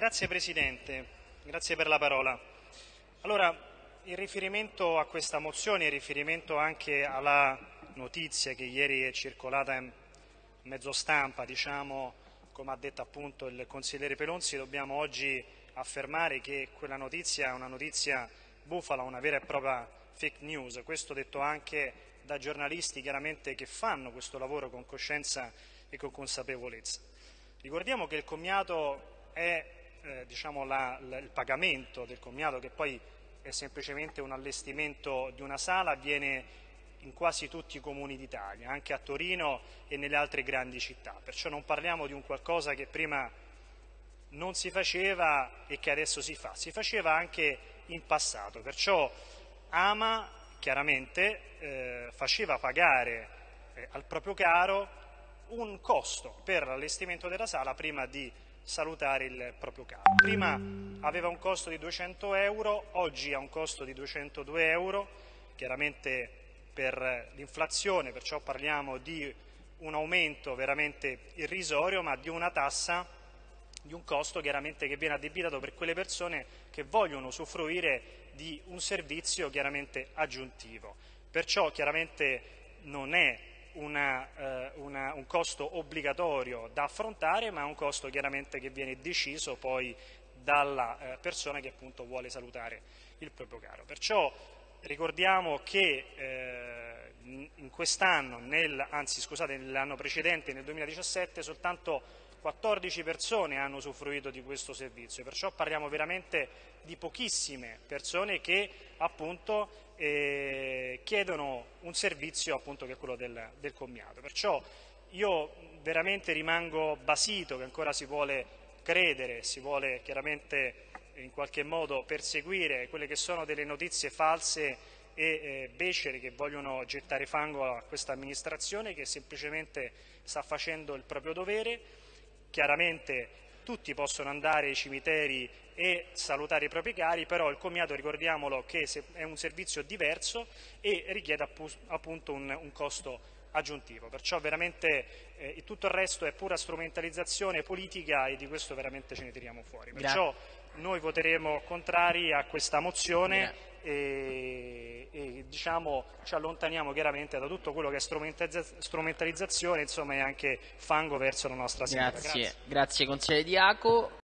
Grazie Presidente, grazie per la parola. Allora, in riferimento a questa mozione, in riferimento anche alla notizia che ieri è circolata in mezzo stampa, diciamo, come ha detto appunto il consigliere Pelonzi, dobbiamo oggi affermare che quella notizia è una notizia bufala, una vera e propria fake news. Questo detto anche da giornalisti chiaramente che fanno questo lavoro con coscienza e con consapevolezza. Ricordiamo che il commiato è eh, diciamo la, la, il pagamento del commiato che poi è semplicemente un allestimento di una sala, avviene in quasi tutti i comuni d'Italia, anche a Torino e nelle altre grandi città. Perciò non parliamo di un qualcosa che prima non si faceva e che adesso si fa, si faceva anche in passato. Perciò Ama chiaramente eh, faceva pagare eh, al proprio caro un costo per l'allestimento della sala prima di salutare il proprio caro. Prima aveva un costo di 200 euro, oggi ha un costo di 202 euro, chiaramente per l'inflazione, perciò parliamo di un aumento veramente irrisorio, ma di una tassa, di un costo chiaramente che viene addebitato per quelle persone che vogliono usufruire di un servizio chiaramente aggiuntivo. Perciò chiaramente non è una, eh, una, un costo obbligatorio da affrontare, ma è un costo chiaramente che viene deciso poi dalla eh, persona che appunto vuole salutare il proprio caro. Perciò ricordiamo che eh, in quest'anno, anzi scusate, nell'anno precedente, nel 2017, soltanto 14 persone hanno usufruito di questo servizio, perciò parliamo veramente di pochissime persone che appunto eh, chiedono un servizio appunto che è quello del, del commiato. Perciò io veramente rimango basito che ancora si vuole credere, si vuole chiaramente in qualche modo perseguire quelle che sono delle notizie false e eh, becere che vogliono gettare fango a questa amministrazione che semplicemente sta facendo il proprio dovere Chiaramente tutti possono andare ai cimiteri e salutare i propri cari, però il commiato ricordiamolo che è un servizio diverso e richiede appunto un, un costo aggiuntivo, perciò veramente eh, tutto il resto è pura strumentalizzazione politica e di questo veramente ce ne tiriamo fuori. Perciò noi voteremo contrari a questa mozione diciamo, ci allontaniamo chiaramente da tutto quello che è strumentalizzazione insomma, e anche fango verso la nostra sede. Grazie, grazie consigliere Diaco.